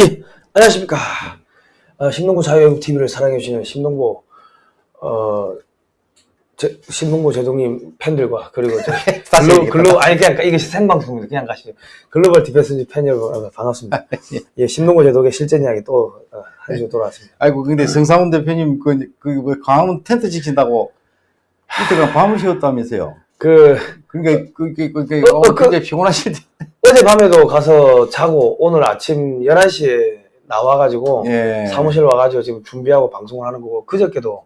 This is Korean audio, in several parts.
예, 안녕하십니까. 어, 심동보 자유애국 TV를 사랑해주시는 심동보, 어, 제, 심동보 제독님 팬들과 그리고 글로. 글로, 아니, 그냥 이게 생방송입니다. 그냥 가시죠. Global Defense 팬 여러분, 어, 반갑습니다. 예, 심동보 제독의 실전 이야기 또, 어, 한주 돌아왔습니다. 아이고 근데 성상훈 대표님 그, 그, 뭐 광화문 텐트 지킨다고 이때가 밤을 새웠다면서요. 그, 그러니까 그, 그, 그, 그, 어, 어, 어, 그- 피곤하실 때. 어젯밤에도 가서 자고 오늘 아침 11시에 나와가지고 예. 사무실 와가지고 지금 준비하고 방송을 하는 거고 그저께도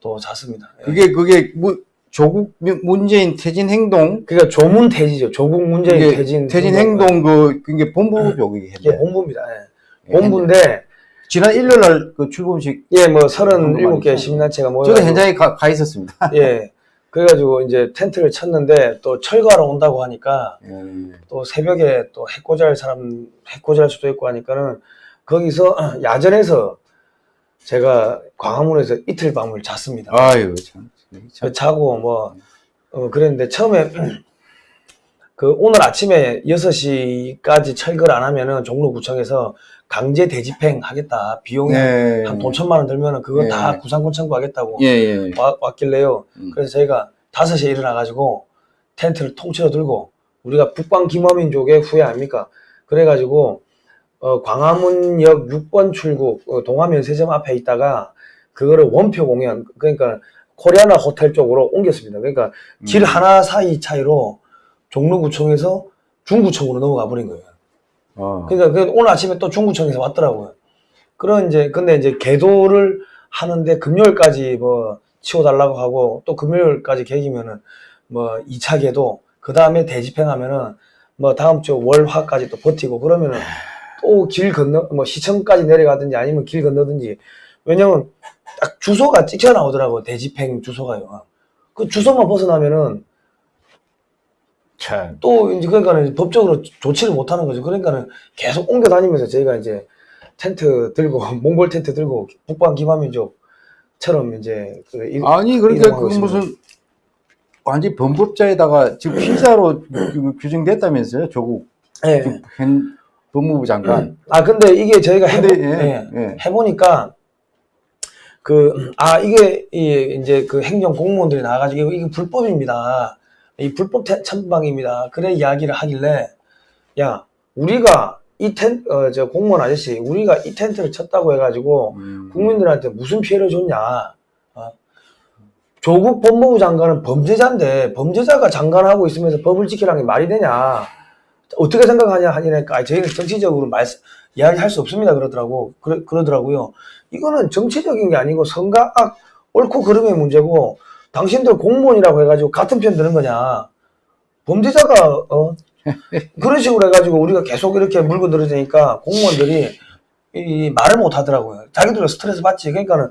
또 잤습니다. 예. 그게 그게 뭐 조국 문재인 퇴진 행동 그러니까 조문 퇴지죠. 조국 문재인 퇴진 퇴진 행동 그 그게 본부죠 그게 현재. 본부입니다. 예. 예, 본부인데 지난 일요일 날 그 출범식 예뭐 본부 37개 말이죠. 시민단체가 모여 저도 현장에 가, 가 있었습니다. 예 그래가지고 이제 텐트를 쳤는데 또 철거하러 온다고 하니까 예. 또 새벽에 또 해코지할 사람 해코지할 수도 있고 하니까는 거기서 야전에서 제가 광화문에서 이틀 밤을 잤습니다. 아유 참. 참. 자고 뭐 어, 그랬는데 처음에 그 오늘 아침에 6시까지 철거를 안 하면은 종로구청에서 강제 대집행 하겠다 비용이 네. 한돈 천만 원 들면은 그건 예. 다 구상권 청구하겠다고 예, 예. 와- 왔길래요. 음. 그래서 저희가 5시에 일어나가지고 텐트를 통째로 들고 우리가 북방 김어민족의 후예 아닙니까? 그래가지고 어, 광화문역 6번 출구 어, 동화면세점 앞에 있다가 그거를 원표 공연 그러니까 코리아나 호텔 쪽으로 옮겼습니다. 그러니까 길 음. 하나 사이 차이로 종로구청에서 중구청으로 넘어가 버린 거예요. 어. 그러니까 그 오늘 아침에 또 중구청에서 왔더라고요. 그런 이제 근데 이제 개도를 하는데 금요일까지 뭐 치워달라고 하고 또 금요일까지 계기면은 뭐 2차 개도 그 다음에 대집행하면은 뭐 다음 주 월화까지 또 버티고 그러면은 또 길 건너 뭐 시청까지 내려가든지 아니면 길 건너든지 왜냐면 딱 주소가 찍혀 나오더라고 대집행 주소가요. 그 주소만 벗어나면은 참. 또 이제 그러니까는 법적으로 조치를 못 하는 거죠. 그러니까는 계속 옮겨 다니면서 저희가 이제 텐트 들고 몽골 텐트 들고 북방 기반민족처럼 이제 그 이- 아니 그러니까 그. 무슨 완전 범법자에다가 지금 피자로 그 규정됐다면서요 조국 예. 현 법무부 장관. 아 근데 이게 저희가 해보, 근데 예, 예. 예. 해보니까 그 아 이게 이 이제 그 행정 공무원들이 나와가지고 이게 불법입니다. 이 불법 텐- 천방입니다. 그래 이야기를 하길래 야 우리가 이 텐 어 저 공무원 아저씨 우리가 이 텐트를 쳤다고 해가지고 음. 국민들한테 무슨 피해를 줬냐. 어? 조국 법무부 장관은 범죄자인데 범죄자가 장관하고 있으면서 법을 지키라는 게 말이 되냐. 어떻게 생각하냐 하니까 아, 저희는 정치적으로 말 이야기할 수 없습니다 그러더라고 그러, 그러더라고요. 이거는 정치적인 게 아니고 선각 옳고 그름의 문제고 당신들 공무원이라고 해가지고 같은 편 드는 거냐. 범죄자가 어 그런 식으로 해가지고 우리가 계속 이렇게 물고 늘어지니까 공무원들이 이 말을 못 하더라고요. 자기들은 스트레스 받지. 그러니까는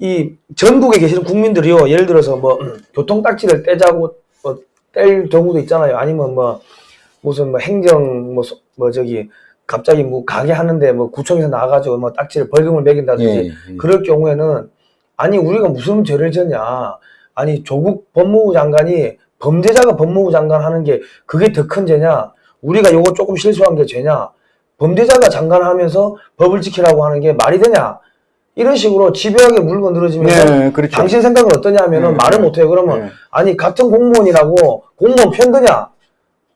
이 전국에 계시는 국민들이요. 예를 들어서 뭐 교통 딱지를 떼자고 뭐 뗄 경우도 있잖아요. 아니면 뭐 무슨 뭐 행정 뭐, 소- 뭐 저기 갑자기 뭐 가게 하는데 뭐 구청에서 나와가지고 뭐 딱지를 벌금을 매긴다든지 예, 예. 그럴 경우에는 아니 우리가 무슨 죄를 졌냐 아니 조국 법무부 장관이 범죄자가 법무부 장관 하는 게 그게 더 큰 죄냐 우리가 요거 조금 실수한 게 죄냐 범죄자가 장관 하면서 법을 지키라고 하는 게 말이 되냐 이런 식으로 집요하게 물고 늘어지면서 네, 그렇죠. 당신 생각은 어떠냐 하면은 네, 말을 네. 못해요 그러면 네. 아니 같은 공무원이라고 공무원 편드냐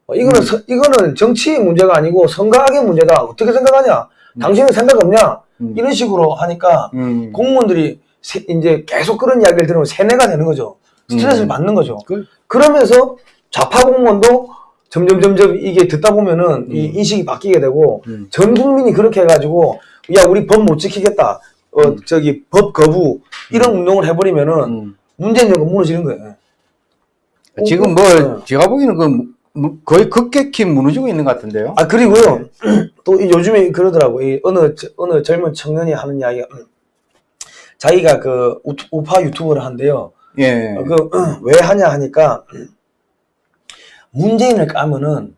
어, 이거는 음. 서- 이거는 정치 문제가 아니고 선각의 문제다 어떻게 생각하냐 당신은 생각 없냐 음. 이런 식으로 하니까 음. 공무원들이 세- 이제 계속 그런 이야기를 들으면 세뇌가 되는 거죠. 스트레스를 음. 받는 거죠. 그- 그러면서 좌파 공무원도 점점 점점 이게 듣다 보면은 이 음. 인식이 바뀌게 되고 음. 전 국민이 그렇게 해가지고 야 우리 법 못 지키겠다. 어 음. 저기 법 거부 이런 운동을 해버리면은 음. 문재인 정권 무너지는 거예요. 지금 어, 뭐 어. 제가 보기에는 그 무- 거의 급격히 무너지고 있는 것 같은데요. 아 그리고요 또이 요즘에 그러더라고 이 어느 저- 어느 젊은 청년이 하는 이야기가 음, 자기가 그 우파 유튜브를 한대요. 예. 그 왜 하냐 하니까 문재인을 까면은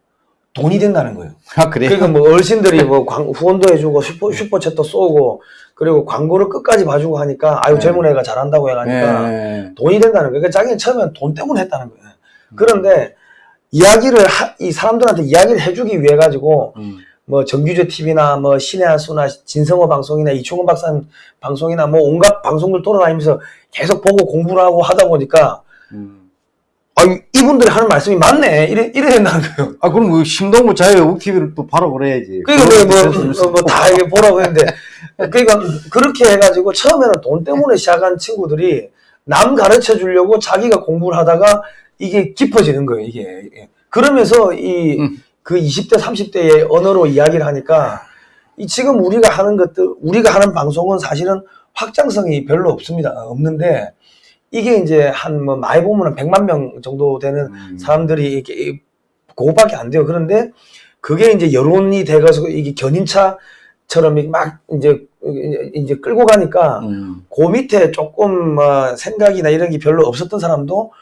돈이 된다는 거예요. 아 그래요. 그러니까 뭐 어르신들이 뭐 광- 후원도 해주고 슈퍼 슈퍼챗도 쏘고 그리고 광고를 끝까지 봐주고 하니까 아유 네. 젊은 애가 잘한다고 해가니까 예. 돈이 된다는 거예요. 그러니까 자기는 처음엔 돈 때문에 했다는 거예요. 그런데 이야기를 하- 이 사람들한테 이야기를 해주기 위해 가지고 음. 뭐 정규제 TV나 뭐 신의 한수나 진성호 방송이나 이충원 박사님 방송이나 뭐 온갖 방송들 돌아다니면서 계속 보고 공부를 하고 하다 보니까 음. 아 이분들이 하는 말씀이 맞네 이래 이래 된다는 거예요. 아 그럼 그 심동구 자유 우키비를 또 바로 그래야지. 그러니까 뭐뭐다 이게 보라고 했는데 그러니까 그렇게 해가지고 처음에는 돈 때문에 시작한 친구들이 남 가르쳐 주려고 자기가 공부를 하다가 이게 깊어지는 거예요 이게 그러면서 이 음. 그 20대 30대의 언어로 이야기를 하니까 이 지금 우리가 하는 것들 우리가 하는 방송은 사실은 확장성이 별로 없습니다 없는데 이게 이제 한 뭐 많이 보면 100만 명 정도 되는 음. 사람들이 이렇게 그거밖에 안 돼요. 그런데 그게 이제 여론이 돼가지고 이게 견인차처럼 막 이제 이제 끌고 가니까 음. 그 밑에 조금 뭐 생각이나 이런 게 별로 없었던 사람도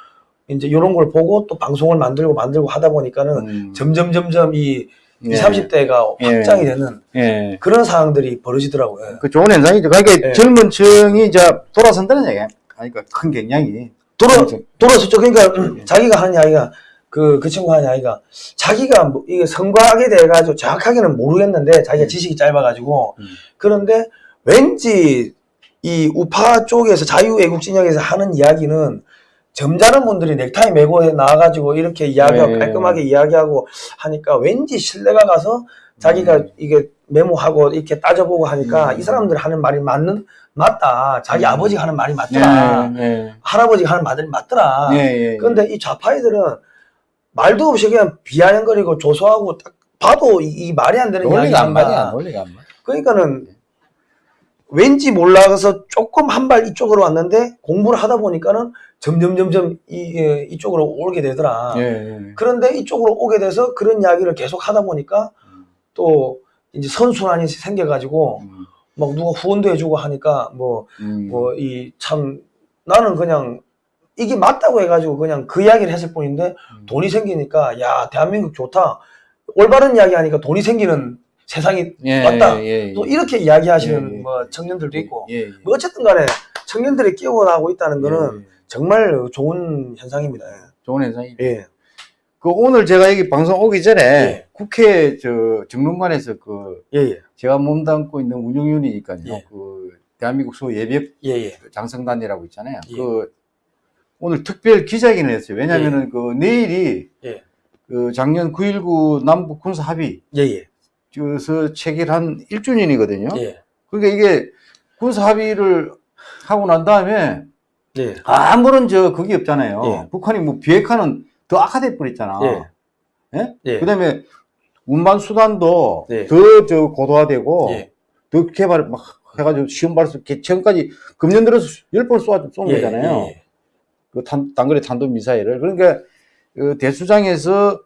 이제 이런 걸 보고 또 방송을 만들고 만들고 하다 보니까는 음. 점점 점점 이 예. 20, 30대가 예. 확장이 되는 예. 그런 상황들이 벌어지더라고요. 그 좋은 현상이죠. 그러니까 예. 젊은 층이 이제 돌아선다는 얘기야. 그러니까 큰 경향이. 돌아 그렇죠. 돌아섰죠. 그러니까 자기가 하는 이야기가 그, 그 친구 하는 이야기가 자기가 뭐 이게 성과하게 돼가지고 정확하게는 모르겠는데 자기가 지식이 짧아가지고 음. 그런데 왠지 이 우파 쪽에서 자유애국 진영에서 하는 이야기는 점잖은 분들이 넥타이 메고 나와가지고 이렇게 이야기하고 네. 깔끔하게 이야기하고 하니까 왠지 신뢰가 가서 자기가 음. 이게 메모하고 이렇게 따져보고 하니까 음. 이 사람들 하는 말이 맞는 맞다 자기 음. 아버지가 하는 말이 맞더라 예. 할아버지가 하는 말이 맞더라 예. 예. 그런데 이 좌파애들은 말도 없이 그냥 비아냥거리고 조소하고 딱 봐도 이, 이 말이 안 되는 이야기 논리가 안 맞아. 논리가 안 맞아. 그러니까는 왠지 몰라서 조금 한 발 이쪽으로 왔는데 공부를 하다 보니까는 점점 점점 이 예, 이쪽으로 오게 되더라. 예. 예. 그런데 이쪽으로 오게 돼서 그런 이야기를 계속 하다 보니까 또 이제 선순환이 생겨가지고 음. 막 누가 후원도 해주고 하니까 뭐 음. 뭐이 참 나는 그냥 이게 맞다고 해가지고 그냥 그 이야기를 했을 뿐인데 음. 돈이 생기니까 야 대한민국 좋다 올바른 이야기 하니까 돈이 생기는 세상이 예. 맞다. 예. 예. 또 이렇게 이야기하시는 예, 예. 뭐 청년들도 있고 예. 예. 뭐 어쨌든 간에 청년들이 끼어나고 있다는 거는 예. 정말 좋은 현상입니다. 좋은 현상이. 예. 그 오늘 제가 여기 방송 오기 전에 예. 국회 저 정론관에서 그 예, 예. 제가 몸담고 있는 운영위원이니까요. 예. 그 대한민국 소 예비역 예, 예. 장성단이라고 있잖아요. 예. 그 오늘 특별 기자회견을 했어요. 왜냐하면은 그 내일이 예. 그 작년 9.19 남북 군사 합의 예, 예. 서 체결한 1주년이거든요. 예. 그러니까 이게 군사 합의를 하고 난 다음에 예. 아무런 저 그게 없잖아요. 예. 북한이 뭐 비핵화는 더 악화돼 버렸잖아. 예. 예? 예. 그다음에 운반 수단도 예. 더저 고도화되고 예. 더 개발 막 해가지고 시험 발사 개천까지 금년 들어서 열 번 쏘아 쏜 예, 거잖아요. 예, 그 단, 단거리 탄도 미사일을 그러니까 그 대수장에서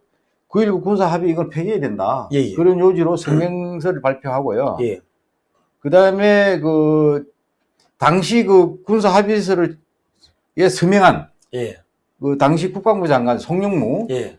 9.19 군사 합의 이걸 폐기해야 된다. 예, 예. 그런 요지로 성명서를 발표하고요. 예. 그 다음에 그 당시 그 군사 합의서를 예 서명한 예. 그 당시 국방부 장관 송영무 예.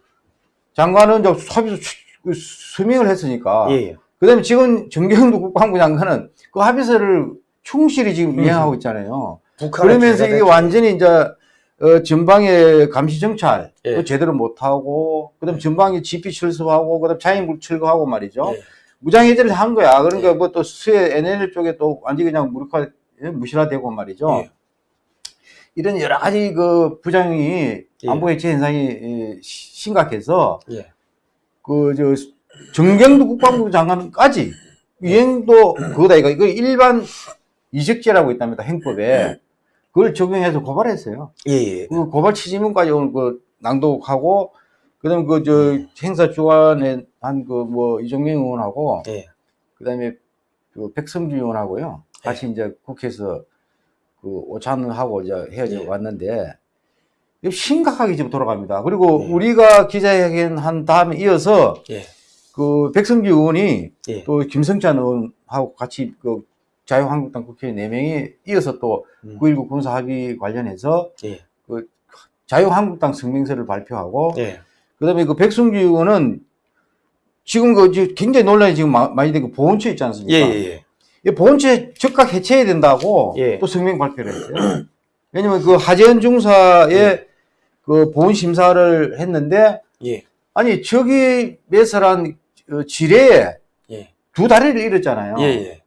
장관은 저 합의서 추- 그 서명을 했으니까. 예. 예. 그다음에 지금 정경도 국방부 장관은 그 합의서를 충실히 지금 음. 이행하고 있잖아요. 그러면서 이게 됐죠. 완전히 이제 어, 전방의 감시 정찰 예. 그 제대로 못하고 그다음 전방에 GP 철수하고 그다음 자인물 철거하고 말이죠. 예. 무장해제를 한 거야. 그러니까 예. 뭐또 수해 NL 쪽에 또 완전히 그냥 무력화 예, 무실화되고 말이죠. 예. 이런 여러 가지 그 부장이 예. 안보 해체 현상이 예, 시- 심각해서 예. 그저 정경도 국방부 장관까지 이행도 그거다 이거 이거 일반 이적죄라고 있답니다 행법에 그걸 적용해서 고발했어요. 예. 예. 그 고발 취지문까지 오늘 그 낭독하고 그다음 그저 행사 주관에 한 그 뭐 이종명 의원하고 예. 그다음에 그 백성주 의원하고요 같이 이제 국회에서 그 오찬하고 이제 헤어져 예. 왔는데 심각하게 지금 돌아갑니다. 그리고 예. 우리가 기자회견 한 다음에 이어서 예. 그 백성주 의원이 예. 또 김성찬 의원하고 같이 그 자유한국당 국회의원 4명이 이어서 또 음. 9.19 군사 합의 관련해서 예. 그 자유한국당 성명서를 발표하고 예. 그다음에 그 백성주 의원은 지금 그 굉장히 논란이 지금 마- 많이 되고 보훈처 있지 않습니까? 예. 예. 이 보훈처 즉각 해체해야 된다고 예. 또 성명 발표를 했어요. 왜냐면 그 하재현 중사의 그 보훈 심사를 했는데 예. 아니 저기 매설한 어, 지뢰에 예. 두 다리를 잃었잖아요. 예, 예.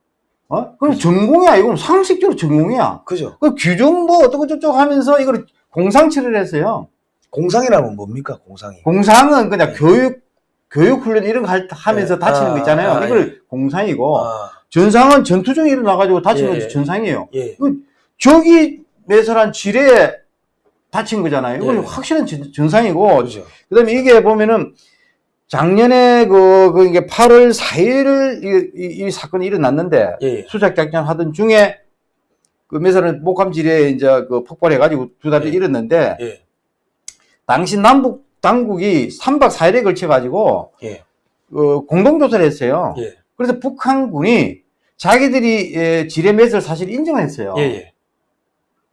어? 그럼 전공이야. 이건 상식적으로 전공이야. 그죠. 그 규정 뭐 어떻고 저쩌고 하면서 이걸 공상치를 했어요. 공상이라면 뭡니까, 공상이? 공상은 그냥 교육, 교육 훈련 이런 거 할- 하면서 예. 다치는 아, 거 있잖아요. 아, 이걸 공상이고, 아, 전상은 전투 중에 일어나가지고 다치는 예, 것이 예. 전상이에요. 예. 저기 매설한 지뢰에 다친 거잖아요. 이건 예. 확실한 전- 전상이고, 그죠. 그 다음에 이게 보면은 작년에 그, 그 이게 8월 4일 이, 이, 이 사건이 일어났는데 예, 예. 수색 작전 하던 중에 그 매설은 목함지뢰에 이제 그 폭발해가지고 두 달이 예. 일었는데 예. 당시 남북 당국이 3박 4일에 걸쳐가지고 예. 어, 공동조사를 했어요. 예. 그래서 북한군이 자기들이 예, 지뢰 매설 사실 인정을 했어요. 예, 예.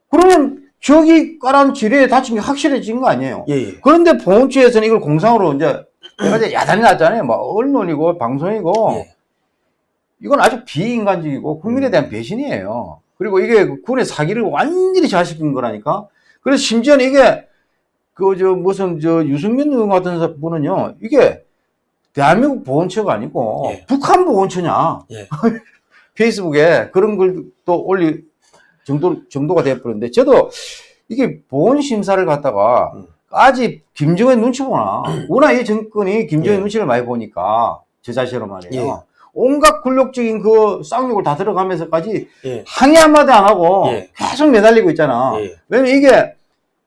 그러면 저기 깔아놓은 지뢰에 다친 게 확실해진 거 아니에요? 예, 예. 그런데 보훈처에서는 이걸 공상으로 이제 내가 이제 야단이 났잖아요. 뭐 언론이고 방송이고 예. 이건 아주 비인간적이고 국민에 대한 배신이에요. 그리고 이게 군의 사기를 완전히 자식인 거라니까. 그래서 심지어는 이게 그 저 무슨 저 유승민 의원 같은 분은요 이게 대한민국 보훈처가 아니고 예. 북한 보훈처냐 예. 페이스북에 그런 글도 올릴 정도 정도가 돼버렸는데 저도 이게 보훈 심사를 갖다가 음. 아직 김정은 눈치 보나 워낙 이 정권이 김정은 예. 눈치를 많이 보니까 저 자신으로 말이에요. 예. 온갖 굴욕적인 그 쌍욕을 다 들어가면서까지 예. 항의 한마디 안 하고 예. 계속 매달리고 있잖아. 예. 왜냐면 이게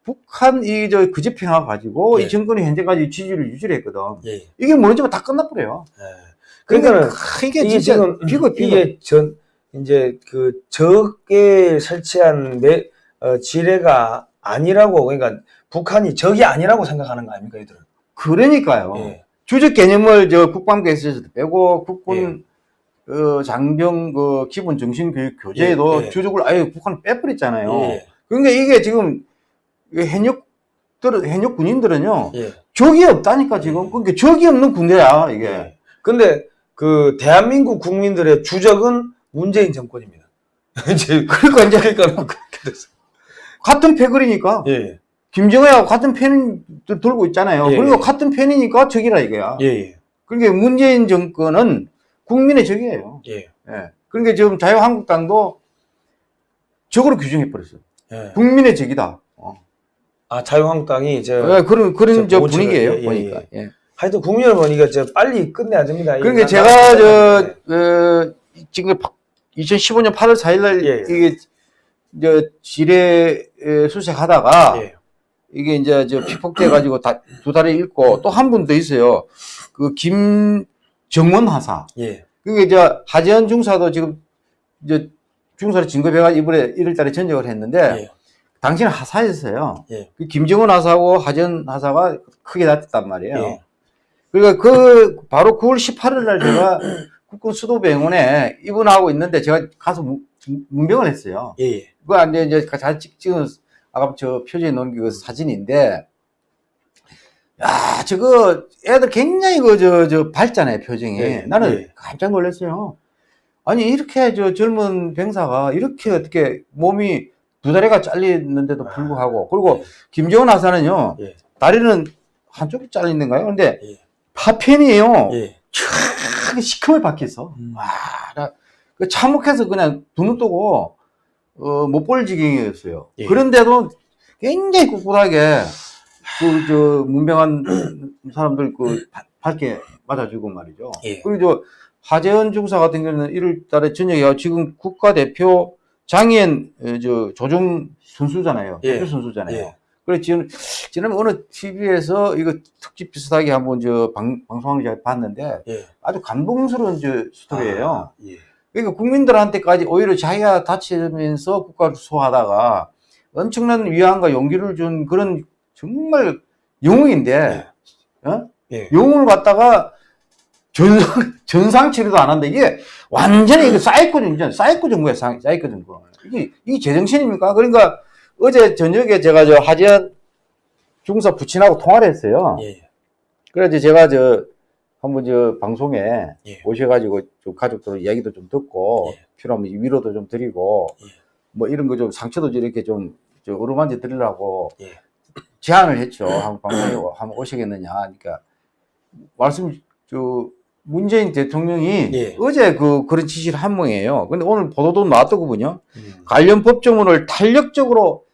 북한 이저 그집행화 가지고 예. 이 정권이 현재까지 지지를 유지를 했거든. 예. 이게 무너지면 다 끝나버려요. 예. 그러니까는 크, 이게, 이게 지금 비극, 비극. 이게 전 이제 그 적에 설치한 매, 어, 지뢰가 아니라고 그러니까 북한이 적이 아니라고 생각하는 거 아닙니까 이들은? 그러니까요. 예. 주적 개념을 저 국방부에서 빼고 국군 어, 장병 그 기본 정신 교육 교재에도 예, 예. 주적을 아예 북한 빼버렸잖아요. 예. 그러니까 이게 지금 이 현역들 현역 군인들은요 예. 적이 없다니까 지금 그러니까 적이 없는 군대야 이게. 예. 근데 그 대한민국 국민들의 주적은 문재인 정권입니다. 이제 그러니까 이제 그러니까 그렇게 됐어. 같은 패거리니까 예. 김정은하고 같은 펜 들고 있잖아요. 예, 그리고 예. 같은 펜이니까 적이라 이거야. 예. 예. 그러니까 문재인 정권은 국민의 적이에요. 예. 예. 그러니까 지금 자유한국당도 적으로 규정해 버렸어요. 예. 국민의 적이다. 어. 아 자유한국당이 저 예, 그런 그런 저 분위기예요. 예, 예, 보니까. 예. 하여튼 국민 여러분 이거 저 빨리 끝내야 됩니다. 그러니까 나- 제가 나- 저 네. 어, 지금 2015년 8월 4일 날 예, 예. 이게 저 지뢰 에, 수색하다가 예. 이게 이제 저 피폭돼 가지고 다, 두 달에 잃고 또 한 분 더 있어요. 그 김정원 하사. 예. 그게 이제 하재현 중사도 지금 이제 중사를 진급해가 이번에 1월 달에 전역을 했는데 예. 당시는 하사였어요. 예. 그 김정은 하사하고 하재현 하사가 크게 다퉜단 말이에요. 예. 그러니까 그 바로 9월 18일 날 제가 국군 수도병원에 입원하고 있는데 제가 가서 문- 문병을 했어요. 예. 예. 그거 안 돼, 이제 잘 찍- 찍은 아까 저 표지에 놓은 그 사진인데 야, 저거 애들 굉장히 그 저저 밝잖아요, 표정이. 예, 나는 예. 깜짝 놀랐어요. 아니 이렇게 저 젊은 병사가 이렇게 어떻게 몸이 두 다리가 잘리는데도 불구하고 그리고 예. 김정은 하사는요 예. 다리는 한쪽이 잘리는가요? 근데 예. 파편이에요. 예. 촥 시커멓게 박혔어. 음. 와, 나, 그 참혹해서 그냥 두 눈 뜨고, 어, 못볼 지경이었어요. 예. 그런데도 굉장히 꿋꿋하게, 그, 저, 문병한 사람들 그, 바- 밝게 맞아주고 말이죠. 예. 그리고 저, 하재현 중사 같은 경우는 1월 달에 전역에 지금 국가대표 장애인, 어, 저, 조정 선수잖아요. 예. 선수잖아요. 예. 그래, 지금, 지난해 어느 TV에서 이거 특집 비슷하게 한번 저 방, 방송을 제가 봤는데, 예. 아주 감동스러운 저 스토리예요. 아, 예. 그러니까 국민들한테까지 오히려 자기가 다치면서 국가를 수호하다가 엄청난 위안과 용기를 준 그런 정말 영웅인데, 어? 예. 영웅을 갖다가 전상, 전상 치료도 안 한다. 이게 완전히 이거 사이코 정신, 사이코 정부야, 사- 사이코 정부. 이게, 이게 제정신입니까? 그러니까 어제 저녁에 제가 저 하재헌 중사 부친하고 통화를 했어요. 예. 그래서 제가 저 한번 저 방송에 예. 오셔가지고 좀 가족들 이야기도 좀 듣고 예. 필요하면 위로도 좀 드리고 예. 뭐 이런 거 좀 상처도 이렇게 좀저 어루만져 드리려고 예. 제안을 했죠. 한번 방송에 한번 오시겠느냐. 그러니까 말씀 저 문재인 대통령이 예. 어제 그 그런 지시를 한 모양이에요. 근데 오늘 보도도 나왔더군요. 음. 관련 법조문을 탄력적으로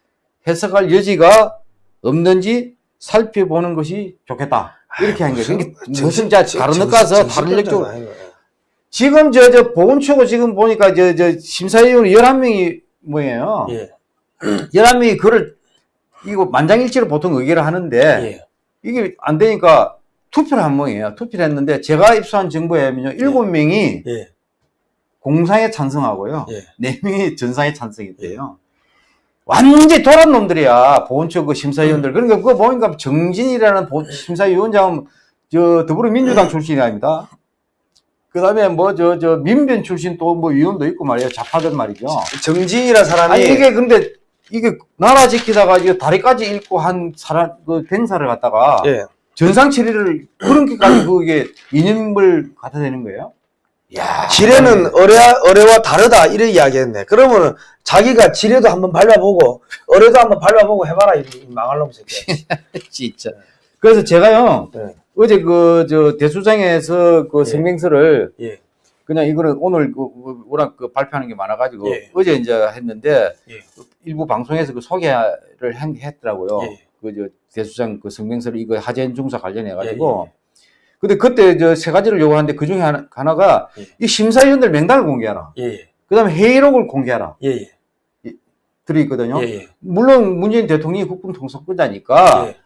해석할 여지가 없는지 살펴보는 것이 좋겠다. 이렇게 한 거예요. 그러니까 무슨 자 다른 데 가서 다른 역적으로 지금 저 저 보건처고 지금 보니까 저 저 심사위원 11명이 뭐예요? 예. 11명이 그를 이거 만장일치로 보통 의결을 하는데 예. 이게 안 되니까 투표를 한 모양이에요. 투표를 했는데 제가 입수한 정보에 의하면요. 7명이 예. 공상에 찬성하고요. 예. 네 명이 전상에 찬성했대요. 완전히 돌아온 놈들이야. 보훈처 그 심사위원들. 그러니까 그거 보니까 정진이라는 보- 심사위원장은 저 더불어민주당 출신이 아닙니다. 그 다음에 뭐 저 저 민변 출신 또 뭐 위원도 있고 말이에요. 좌파들 말이죠. 정진이라 사람이 아니 이게 근데 이게 나라 지키다가 이거 다리까지 잃고 한 사람 그 댕사를 갖다가 예. 전상 처리를 그렇게까지 그게 이념을 갖다 대는 거예요? 야 지뢰는 어뢰와, 어뢰와 다르다 이래 이야기했네. 그러면은 자기가 지뢰도 한번 밟아보고 어뢰도 한번 밟아보고 해봐라 이, 이 망할 놈 새끼. 진짜. 그래서 제가요 네. 어제 그 저 대수장에서 그 예. 성명서를 예. 그냥 이거는 오늘 그그 워낙 그 발표하는 게 많아가지고 예. 어제 이제 했는데 예. 일부 방송에서 그 소개를 한- 했더라고요. 예. 그저 대수장 그 성명서를 이거 하재인 중사 관련해 가지고. 예, 예, 근데 그때 저 세 가지를 요구하는데 그 중에 하나, 하나가 예. 이 심사위원들 명단을 공개하라. 예. 예. 그다음에 회의록을 공개하라. 예. 예. 들어있거든요. 예. 예. 물론 문재인 대통령이 국방통수권자니까 예.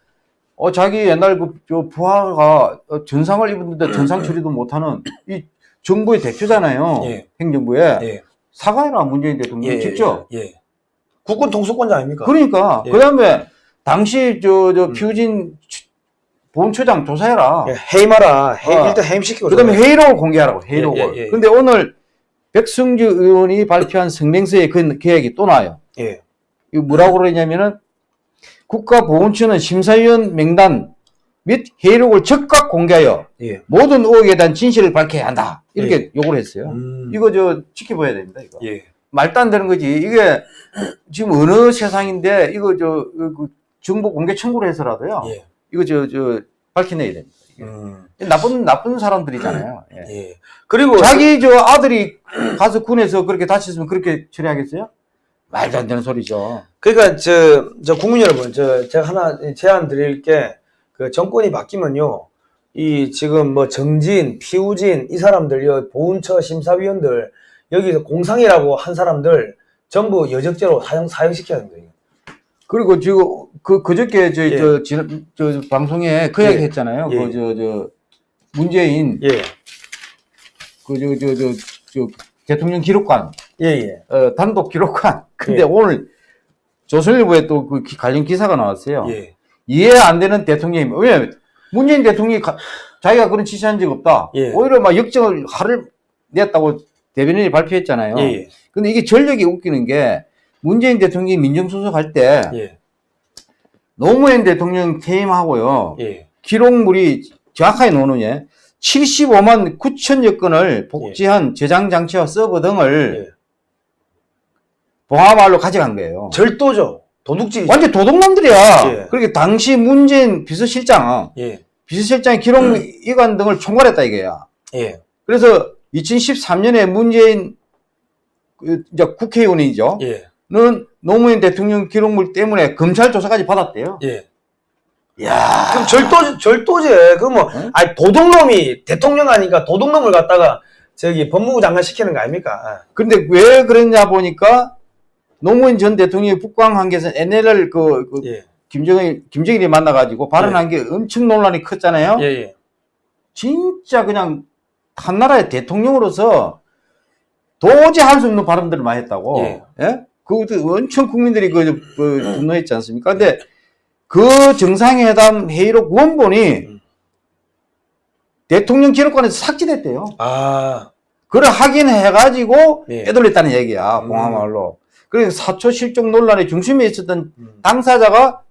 어 자기 옛날 그저 부하가 어, 전상을 입었는데 전상 처리도 못하는 이 정부의 대표잖아요. 예. 행정부에 예. 사과해라 문재인 대통령 예. 직접. 예. 국군 통수권자 아닙니까? 그러니까 예. 그다음에 당시 저저 음. 피우진 치- 본처장 조사해라. 예, 해임하라. 해, 어. 일단 해임시키고. 그 다음에 좀- 회의록을 공개하라고 회의록을. 예, 예, 예. 근데 오늘 백승주 의원이 발표한 성명서에 그 계획이 또 나와요. 예. 이거 뭐라고 그러냐면은 국가보훈처는 심사위원 명단 및 회의록을 즉각 공개하여 예. 모든 의혹에 대한 진실을 밝혀야 한다. 이렇게 요구를 했어요. 음. 이거 저 지켜봐야 됩니다. 이거 예. 말도 안 되는 거지. 이게 지금 어느 세상인데 이거 저그 정보 공개 청구를 해서라도요. 예. 이거 저 저 밝혀내야 됩니다. 음. 나쁜 나쁜 사람들이잖아요. 예. 예. 그리고 자기 저 아들이 가서 군에서 그렇게 다쳤으면 그렇게 처리하겠어요? 말도 안 되는 소리죠. 그러니까 저, 저 국민 여러분, 저 제가 하나 제안 드릴 게 그 정권이 바뀌면요. 이 지금 뭐 정진, 피우진 이 사람들요 보훈처 심사위원들 여기서 공상이라고 한 사람들 전부 여적죄로 사형 사형시켜야 거예요. 그리고 지금 그 그저께 저희 예. 저, 지난- 저 방송에 그 예. 이야기 했잖아요. 예. 그저 저 문재인 예, 그저 저 저 저 대통령 기록관 예, 예, 어, 단독 기록관. 근데 예. 오늘 조선일보에 또 그 관련 기사가 나왔어요. 예, 이해 안 되는 대통령이 왜 문재인 대통령이 가- 자기가 그런 지시한 적 없다. 예. 오히려 막 역정을 화를 냈다고 대변인이 발표했잖아요. 예, 예, 근데 이게 전력이 웃기는 게 문재인 대통령이 민정수석할 때 예, 노무현 대통령 퇴임하고요. 예, 기록물이 정확하게 노느냐 75만 9천여 건을 복제한 저장 장치와 서버 등을 예. 봉화마을로 가져간 거예요. 절도죠. 도둑질이죠. 완전 도둑놈들이야. 예. 그렇게 당시 문재인 비서실장, 예, 비서실장의 기록 이관 등을 총괄했다 이거야. 예, 그래서 2013년에 문재인 그 이제 국회의원이죠. 예, 는 노무현 대통령 기록물 때문에 검찰 조사까지 받았대요. 예. 야, 그럼 절도 절도제. 그럼 뭐 응? 아니 도둑놈이 대통령 하니까 도둑놈을 갖다가 저기 법무부 장관 시키는 거 아닙니까? 근데 왜 그랬냐 보니까 노무현 전 대통령이 북광 한계에서 NLL 그, 그 예, 김정일 김정일이 만나가지고 발언한 게 엄청 논란이 컸잖아요. 예, 예, 진짜 그냥 한 나라의 대통령으로서 도저히 할 수 없는 발언들을 많이 했다고. 예. 예? 그것도 엄청 국민들이 그, 그 분노했지 않습니까? 근데 그 정상회담 회의록 원본이 음. 대통령 기록관에서 삭제됐대요. 아, 그걸 확인해가지고 예. 빼돌렸다는 얘기야, 음. 봉화마을로. 그래서 사초 실종 논란의 중심에 있었던 음. 당사자가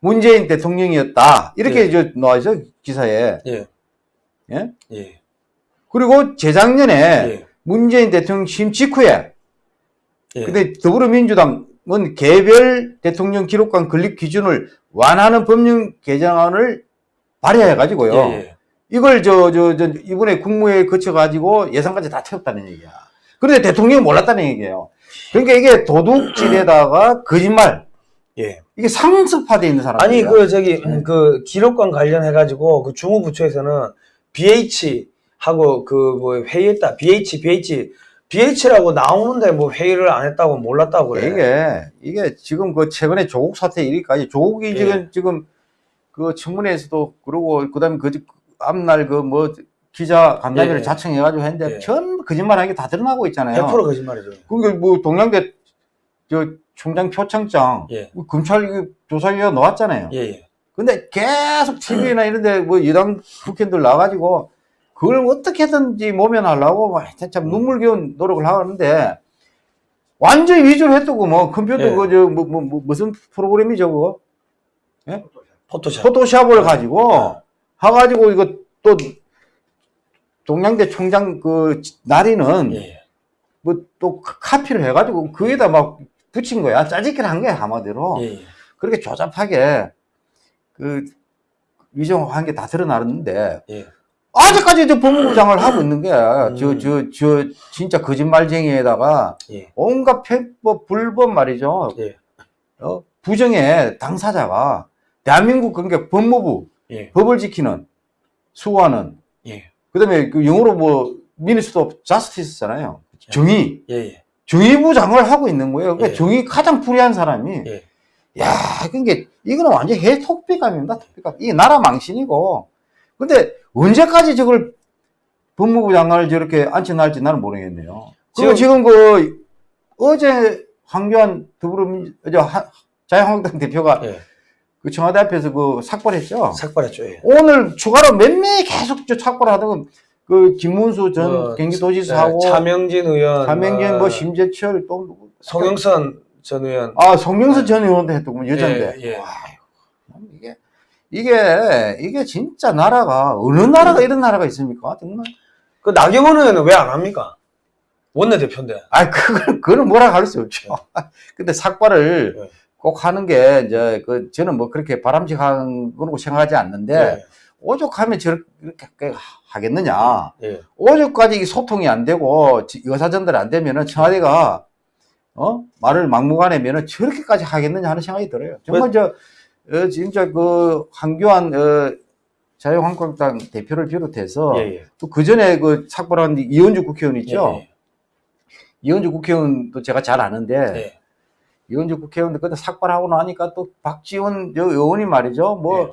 문재인 대통령이었다. 이렇게 예. 이제 나와있어, 기사에. 예, 예? 예, 그리고 재작년에 예, 문재인 대통령 취임 직후에 예. 근데 더불어민주당은 개별 대통령 기록관 건립 기준을 완화하는 법령 개정안을 발의해 가지고요. 예, 예. 이걸 저, 저, 저, 이번에 국무회의 거쳐가지고 예산까지 다 채웠다는 얘기야. 그런데 대통령이 몰랐다는 얘기예요. 그러니까 이게 도둑질에다가 거짓말. 예. 이게 상습화되어 있는 사람. 아니 그 저기 음, 그 기록관 관련해 가지고 그 주무부처에서는 BH 하고 그 뭐 회의했다. BH BH BH라고 나오는데 뭐 회의를 안 했다고 몰랐다고 그래. 이게, 이게 지금 그 최근에 조국 사태 일기까지 조국이 예. 지금, 지금 그 청문회에서도 그러고 그 다음에 그 앞날 그 뭐 기자 간담회를 예. 자청해가지고 했는데 예. 전부 거짓말하는 게 다 드러나고 있잖아요. 100% 거짓말이죠. 그게 뭐 동양대 저 총장 표창장 예. 그 검찰 조사기가 나왔잖아요. 예, 예. 근데 계속 TV나 이런데 뭐 여당 국회의원들 나와가지고 그걸 어떻게든지 모면하려고 막 진짜 음. 눈물겨운 노력을 하는데 완전히 위조를 했다고 뭐 컴퓨터 예. 그저 뭐, 뭐, 뭐 무슨 프로그램이죠 그거 포토샵. 포토샵을 가지고 해가지고 이거 또 동양대 총장 그 날이는 예, 예. 뭐또 카피를 해가지고 그에다 막 붙인 거야 짜집기를 한 거야 한마디로 예, 예. 그렇게 조잡하게 그 위조한 게 다 드러나는데 예. 아직까지 저 법무부 장관을 하고 있는 게 음. 저저 저 진짜 거짓말쟁이에다가 예. 온갖 편법 불법 말이죠 예. 어? 부정의 당사자가 대한민국 그러니까 법무부 예. 법을 지키는 수호하는 예. 그다음에 그 영어로 뭐 Minister of Justice잖아요 정의 예, 예. 정의부 장을 하고 있는 거예요 그러니까 예. 정의 가장 불의한 사람이 예. 야, 그게 이거는 완전 해 톡비감입니다. 톡비감. 이게 나라 망신이고. 근데 언제까지 저걸 법무부 장관을 저렇게 앉혀날지 나는 모르겠네요. 지금 지금 그 어제 황교안 더불어민 저 하- 자유한국당 대표가 예. 그 청와대 앞에서 그 삭발했죠. 삭발했죠. 예. 오늘 추가로 몇 명이 계속 저 삭발하던 그 김문수 전 뭐, 경기도지사하고 네, 차명진 의원, 차명진 뭐뭐 심재철 또 송영선 전 의원. 아, 송명수 전 의원도 했더군, 여잔데. 예, 예. 이게, 이게 진짜 나라가, 어느 나라가 이런 나라가 있습니까? 정말. 그 나경원 의원은 왜 안 합니까? 원내대표인데. 아, 그걸, 그거는 뭐라 할 수 없죠. 근데 삭발을 네. 꼭 하는 게, 이제, 그, 저는 뭐 그렇게 바람직한 거라고 생각하지 않는데, 오죽하면 저렇게 하겠느냐. 예. 오죽까지 이 소통이 안 되고, 지- 여사전들 안 되면은 청와대가, 어? 말을 막무가내면은 저렇게까지 하겠느냐 하는 생각이 들어요. 정말 저, 어, 진짜 그, 한교안, 어, 자유한국당 대표를 비롯해서, 예, 예. 또그 전에 그 삭발한 이현주 국회의원 있죠? 예, 이현주 국회의원도 제가 잘 아는데, 예. 예. 이현주 국회의원도 그때 삭발하고 나니까 또 박지원 저 의원이 말이죠. 뭐, 예.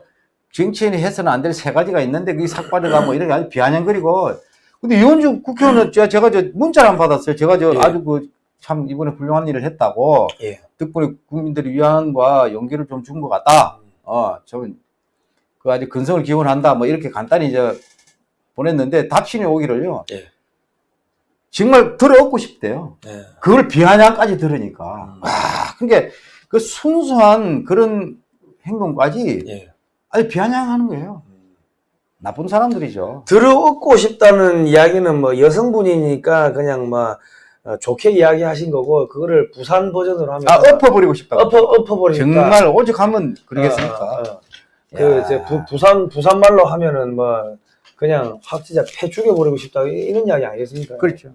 정치인이 해서는 안 될 세 가지가 있는데 그게 삭발이가 뭐 이런 게 아주 비아냥거리고 근데 이현주 국회의원은 제가, 제가 저 문자를 안 받았어요. 제가 저 예. 아주 그 참 이번에 훌륭한 일을 했다고 예. 덕분에 국민들의 위안과 용기를 좀 준 것 같다. 어, 저는 그 아주 근성을 기원한다. 뭐 이렇게 간단히 저 보냈는데 답신이 오기를요. 예. 정말 들어엎고 싶대요. 예. 그걸 비아냥까지 들으니까. 음. 와, 그게 그 순수한 그런 행동까지 예. 아주 비아냥하는 거예요. 나쁜 사람들이죠. 들어엎고 싶다는 이야기는 뭐 여성분이니까 그냥 뭐 어, 좋게 이야기하신 거고 그거를 부산 버전으로 하면 아, 엎어버리고 싶다고. 엎어 엎어버리니까 정말 오죽하면 그러겠습니까? 어, 어, 어. 그 야. 이제 부, 부산 부산 말로 하면은 뭐 그냥 확 진짜 패 죽여버리고 싶다 이- 이런 이야기 아니겠습니까? 그렇죠.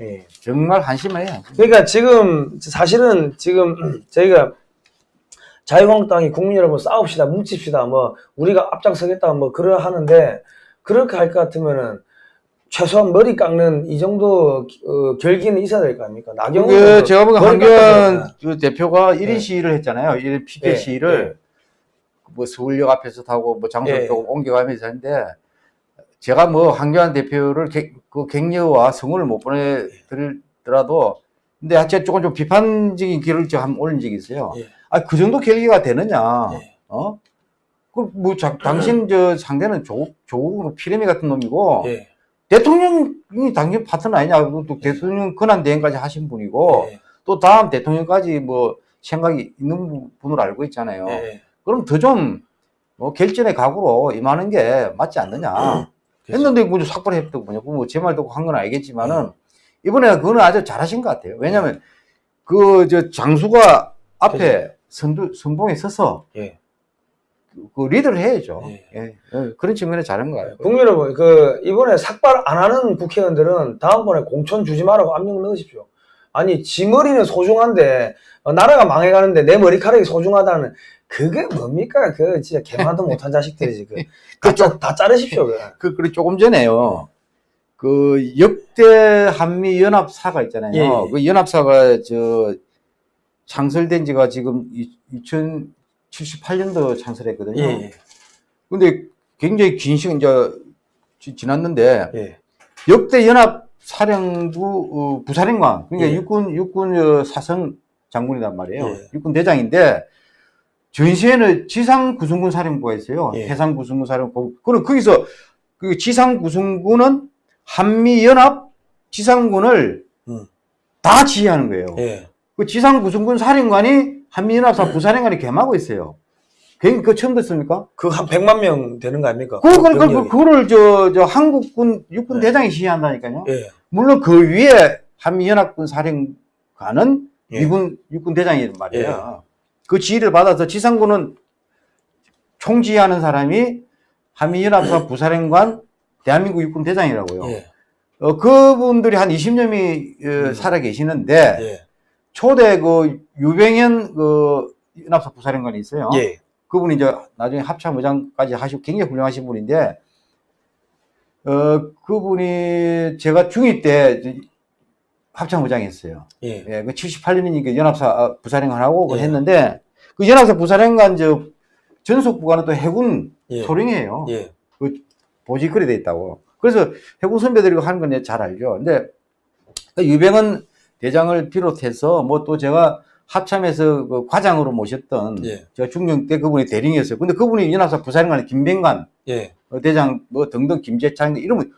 예. 정말 한심해요. 한심. 그러니까 지금 사실은 지금 저희가 자유한국당이 국민 여러분 싸웁시다 뭉칩시다 뭐 우리가 앞장서겠다 뭐 그러 하는데 그렇게 할 것 같으면은 최소한 머리 깎는 이 정도 어, 결기는 있어야 될 거 아닙니까? 나경원 의원도 제가 보기엔 깎아야 그 대표가 1인 네. 시위를 했잖아요. 1인 피켓 예, 시위를 뭐 서울역 앞에서 타고 뭐 장소를 예. 조금 옮겨가면서 했는데 제가 뭐 황교안 대표를 객, 그 객려와 성원을 못 보내드리더라도 근데 하여튼 조금 좀 비판적인 글을 좀 한번 올린 적이 있어요. 예. 아, 그 정도 결기가 되느냐. 예. 어? 그, 뭐, 자, 당신 저 상대는 조, 조국 피레미 같은 놈이고, 예. 대통령이 당신 파트너 아니냐. 또 대통령 권한 대행까지 하신 분이고, 예. 또 다음 대통령까지 뭐 생각이 있는 분으로 알고 있잖아요. 예. 그럼 더 좀, 뭐, 결전의 각오로 임하는 게 맞지 않느냐. 했는데, 뭐, 삭발했다고 뭐냐. 뭐, 제 말 듣고 한 건 알겠지만은, 이번에 그거는 아주 잘하신 것 같아요. 왜냐면, 그, 저, 장수가 앞에 선두, 선봉에 서서, 예. 그 리더를 해야죠. 예. 예. 예, 그런 측면에 잘한 거 같아요. 국민 여러분, 그, 이번에 삭발 안 하는 국회의원들은 다음번에 공천 주지 말라고 압력 넣으십시오. 아니, 지 머리는 소중한데, 어, 나라가 망해가는데 내 머리카락이 소중하다는, 그게 뭡니까? 그, 진짜 개만도 못한 자식들이지. 그, 다, 짜- 다 자르십시오, 그. 그, 그리고 조금 전에요. 그 역대 한미 연합사가 있잖아요. 예, 예. 그 연합사가 저 창설된 지가 지금 2078년도 창설했거든요. 예, 근데 굉장히 긴 시간 이제 지- 지났는데 예. 역대 연합 사령부 어, 부사령관 그러니까 예. 육군 육군 어, 사성 장군이란 말이에요. 예. 육군 대장인데 전시에는 지상 구성군 사령부가 있어요. 예. 해상 구성군 사령부. 그럼 거기서 그 지상 구성군은 한미 연합 지상군을 음. 다 지휘하는 거예요. 예. 그 지상 구성군 사령관이 한미 연합사 부사령관이 겸하고 있어요. 그, 그 처음 듣습니까? 그 한 100만 명 되는 거 아닙니까? 그, 그, 그. 그거를 저, 저 한국군 육군 네. 대장이 시행한다니까요. 예. 물론 그 위에 한미연합군 사령관은 예. 미군 육군 대장이란 말이에요. 그 지휘를 받아서 지상군은 총지휘하는 사람이 한미연합사 부사령관 대한민국 육군 대장이라고요. 예. 어, 그분들이 한 20년이 음. 살아 계시는데 예. 초대 그 유병현 그 연합사 부사령관이 있어요. 예. 그분이 이제 나중에 합참의장까지 하시고 굉장히 훌륭하신 분인데, 어, 그분이 제가 중2 때 이제 합참의장 했어요. 예. 예, 그 78년이니까 연합사 아, 부사령관하고 예. 했는데, 그 연합사 부사령관 저 전속 부관은 또 해군 예. 소령이에요. 예. 보직거리 돼 있다고. 그래서 해군 선배들이 하는 건 잘 알죠. 근데 그 유병헌 대장을 비롯해서 뭐 또 제가 합참에서 그 과장으로 모셨던 예. 제가 중령 때 그분이 대령이었어요. 근데 그분이 연합사 부사령관 김병관 예. 어, 대장 뭐 등등 김재창 이러면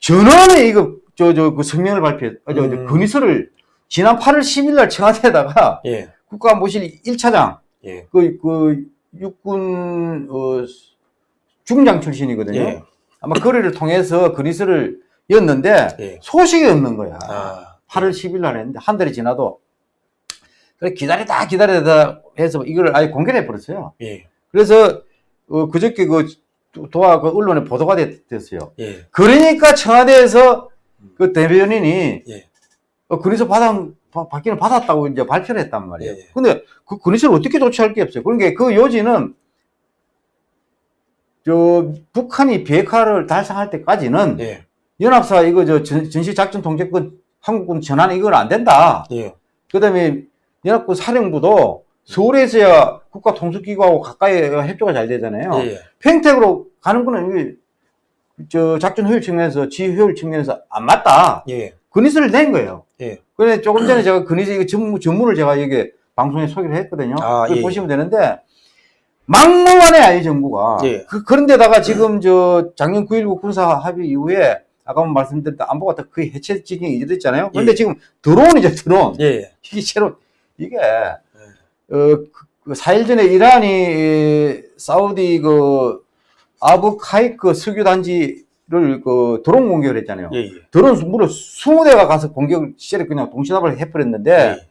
전원에 이거 저 저 그 성명을 발표해 어, 저, 저 음. 건의서를 지난 8월 10일 날 청와대에다가 예. 국가안보실 1차장 예. 그, 그 육군 어, 중장 출신이거든요. 예. 아마 거래를 통해서 건의서를 였는데 예. 소식이 없는 거야. 아. 8월 10일 날 했는데 한 달이 지나도 그래 기다리다 기다리다 해서 이걸 아예 공개를 해버렸어요. 예. 그래서 어, 그저께 그 도화 그 언론에 보도가 됐, 됐어요. 예. 그러니까 청와대에서 그 대변인이 예. 어, 건의서 받아 바- 받기는 받았다고 이제 발표를 했단 말이에요. 예. 근데 그 건의서를 어떻게 조치할 게 없어요. 그러니까 그 요지는 저 북한이 비핵화를 달성할 때까지는 예. 연합사 이거 저 전- 전시작전 통제권 한국군 전환 이건 안 된다. 예. 그다음에 연합군 사령부도 서울에서야 국가 통수기구하고 가까이 협조가 잘 되잖아요. 예. 평택으로 가는 거는 저 작전 효율 측면에서 지휘 효율 측면에서 안 맞다. 예. 건의서를 낸 거예요. 예. 그런데 조금 전에 제가 건의서 이거 전문, 전문을 제가 여기 방송에 소개를 했거든요. 아, 예, 보시면 되는데 막무가내야 이 정부가. 예. 그, 그런데다가 지금 저 작년 9.19 군사 합의 이후에 아까 말씀드렸던 안보가 다 거의 해체 지경에 이르렀잖아요. 그런데 예. 지금 드론이죠 드론. 예. 이게 새로 이게 어, 그, 그 4일 전에 이란이 에, 사우디 그 아부카이크 석유 단지를 그 드론 공격을 했잖아요. 예. 예. 드론 무려 20대가 가서 공격을 시절에 그냥 동시다발을 해버렸는데 예.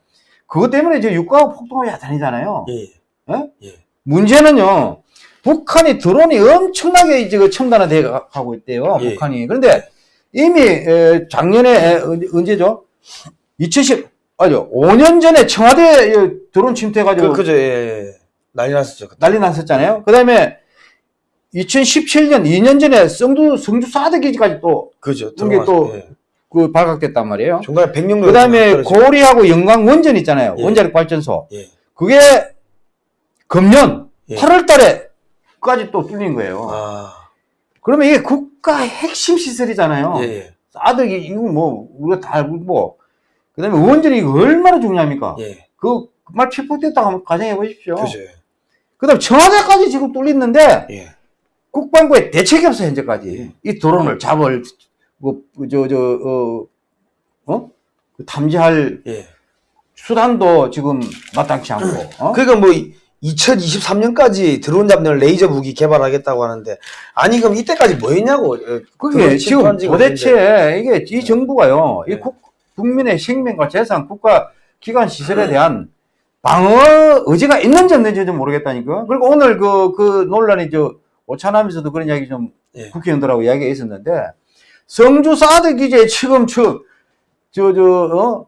그것 때문에 저 유가가 야단이잖아요. 예. 어? 예. 문제는요. 북한이 드론이 엄청나게 이제 그 첨단화돼 가고 있대요. 예. 북한이. 그런데 이미 에, 작년에 언제- 언제죠? 2010 아죠. 5년 전에 청와대 에, 드론 침투해가지고 그, 그죠. 예. 난리 났었죠. 그때. 난리 났었잖아요. 그 다음에 2017년 2년 전에 성주 성주 사드 기지까지 또 그죠. 이게 또 들어갔- 예. 그 발각됐단 말이에요. 중간에 백령도 그 다음에 고리하고 영광 원전 있잖아요. 예. 원자력 발전소. 예. 그게 금년 예. 8월 달에까지 또 뚫린 거예요. 아. 그러면 이게 국 가 핵심 시설이잖아요. 예. 예. 사드기 이거 뭐 우리가 다 알고 뭐 그다음에 원전이 이거 얼마나 중요합니까? 예. 그말 피폭됐다고 한번 가정해 보십시오. 그죠. 그다음 청와대까지 지금 뚫렸는데 예. 국방부에 대책이 없어 현재까지 이 드론을 잡을 뭐저저 어? 어? 그 탐지할 예. 수단도 지금 마땅치 않고 어? 그러니까 뭐 2023년까지 드론 잡는 레이저 무기 개발하겠다고 하는데 아니 그럼 이때까지 뭐 했냐고. 어, 그게 지금 도대체 이게 이 정부가요, 네. 이 국, 국민의 생명과 재산, 국가 기관 시설에 대한 방어 의지가 있는지 없는지 좀 모르겠다니까. 그리고 오늘 그, 그 논란이 저, 오차나면서도 그런 이야기 좀 예. 국회의원들하고 이야기가 있었는데, 성주 사드 기지에 지금 저, 저, 저, 어?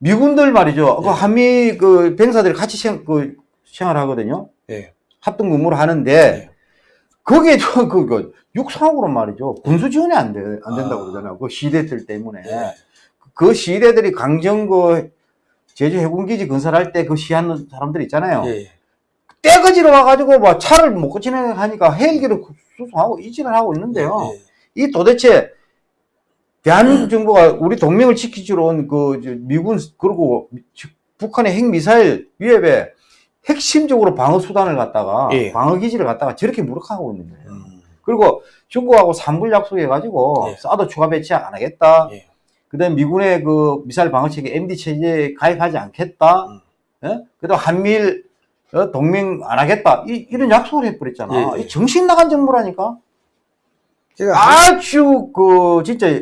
미군들 말이죠. 그 예. 한미 그 병사들이 같이 생, 그 생활하거든요. 예. 합동 근무를 하는데, 거기에 저, 그, 그, 육상으로 말이죠. 군수 지원이 안 돼, 안 된다고 아. 그러잖아요. 그 시대들 때문에. 예. 그 시대들이 강정 그 제주 해군기지 건설할 때 그 시하는 사람들 있잖아요. 예. 떼거지로 와가지고 뭐 차를 못 진행하니까 헬기로 수송하고 이진을 하고 있는데요. 예. 이 도대체 대한민국 정부가 우리 동맹을 지키지로 온그 미군 그리고 미- 북한의 핵 미사일 위협에 핵심적으로 방어 수단을 갖다가 예. 방어 기지를 갖다가 저렇게 무력화하고 있는 거예요. 음. 그리고 중국하고 삼불 약속해 가지고 예. 사드 추가 배치 안 하겠다. 예. 그다음 미군의 그 미사일 방어 체계 MD 체제에 가입하지 않겠다. 음. 예? 그다음 한미일 어, 동맹 안 하겠다. 이, 이런 약속을 해버렸잖아. 예, 예. 이 정신 나간 정부라니까. 아주 그 진짜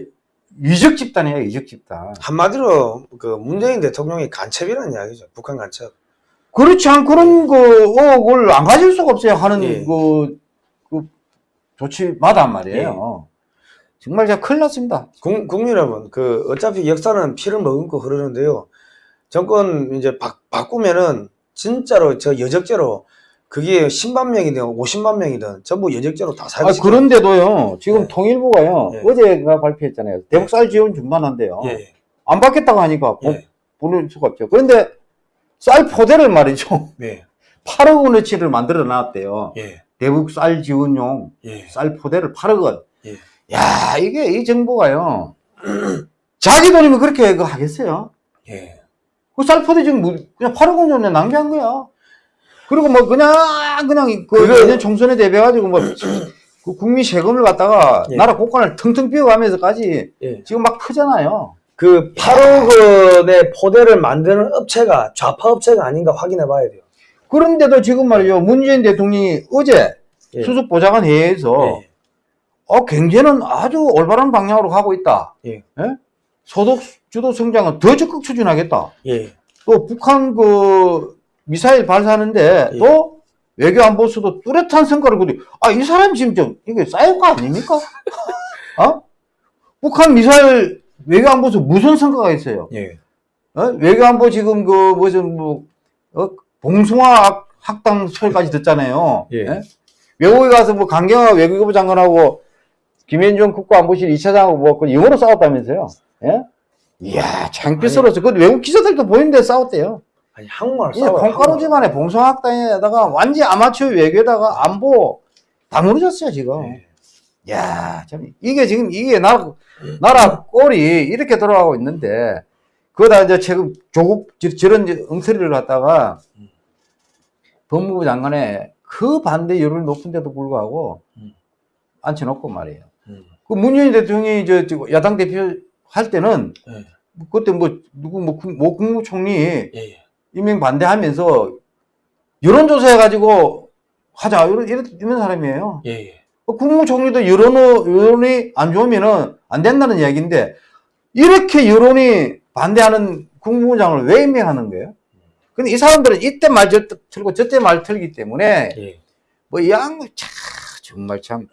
이적 집단이에요. 이적 집단. 한마디로 그 문재인 대통령이 간첩이라는 이야기죠. 북한 간첩. 그렇지 않고는 그 의혹을 안 가질 수가 없어요. 하는 예. 그, 그 조치마다 말이에요. 정말 제가 큰일 났습니다. 국, 국민 여러분, 그 어차피 역사는 피를 머금고 흐르는데요. 정권 이제 바, 바꾸면은 진짜로 저 여적죄로 그게 10만 명이든 50만 명이든 전부 여적죄로 다 아, 살고 그런데도요, 지금 예. 통일부가요, 예. 어제가 발표했잖아요. 대북 지원 중단한대요. 예. 안 받겠다고 하니까 보, 예. 보낼 수가 없죠. 그런데 쌀 포대를 말이죠. 예. 8억 원어치를 만들어 놨대요. 예. 대북 쌀 지원용 예. 쌀 포대를 8억 원. 예. 야, 이게 이 정부가요. 자기 돈이면 그렇게 그 하겠어요? 예. 그 쌀 포대 지금 뭐- 그냥 8억 원 전에 낭비한 거야. 그리고 뭐 그냥 그냥 그 그거- 내년 총선에 대비해 가지고 뭐 그 국민 세금을 갖다가 예. 나라 국간을 텅텅 비워가면서까지 예. 지금 막 크잖아요. 그 8억 원의 포대를 만드는 업체가 좌파 업체가 아닌가 확인해 봐야 돼요. 그런데도 지금 말이죠. 문재인 대통령이 어제 예. 수석 보좌관 회의에서 예. 어, 경제는 아주 올바른 방향으로 가고 있다. 예. 소득 주도 성장은 더 적극 추진하겠다. 예. 또 북한 그 미사일 발사하는데 예. 또 외교 안보수도 뚜렷한 성과를 거두. 아, 이 사람 지금 좀 이게 사이코가 아닙니까? 어? 북한 미사일 외교 안보수 무슨 성과가 있어요? 예. 어? 외교 안보 지금 그 무슨 뭐 어? 봉숭아 학- 학당 설까지 듣잖아요. 예. 외국에 가서 뭐 강경화 외교부 장관하고 김현종 국가안보실 2차장하고 뭐그 영어로 싸웠다면서요. 예? 이야, 창피스러워서 그 외국 기자들도 보이는데 싸웠대요. 아니 한국말 이 싸워. 콩가루 집안에 봉숭아학당에다가 완전 아마추어 외교에다가 안보 다 무너졌어요 지금. 예. 야, 참 이게 지금 이게 나라 나라 꼴이 이렇게 돌아가고 있는데 그거다 이제 최근 조국 저- 저런 이제 엉터리를 갖다가 법무부 장관에 그 반대 여론이 높은데도 불구하고 음. 앉혀놓고 말이에요. 음. 그 문재인 대통령이 저, 저 야당 대표 할 때는 예. 그때 뭐 누구 뭐, 국- 뭐 국무총리 예. 예. 임명 반대하면서 여론조사 해가지고 하자 이런, 이런, 사람이에요. 예. 예. 어, 국무총리도 여론, 여론이 안 좋으면은 안 된다는 이야기인데 이렇게 여론이 반대하는 국무장을 왜 임명하는 거예요? 근데 이 사람들은 이때 말 저- 틀고 저때 말 틀기 때문에 예. 뭐이 양반 참 정말 참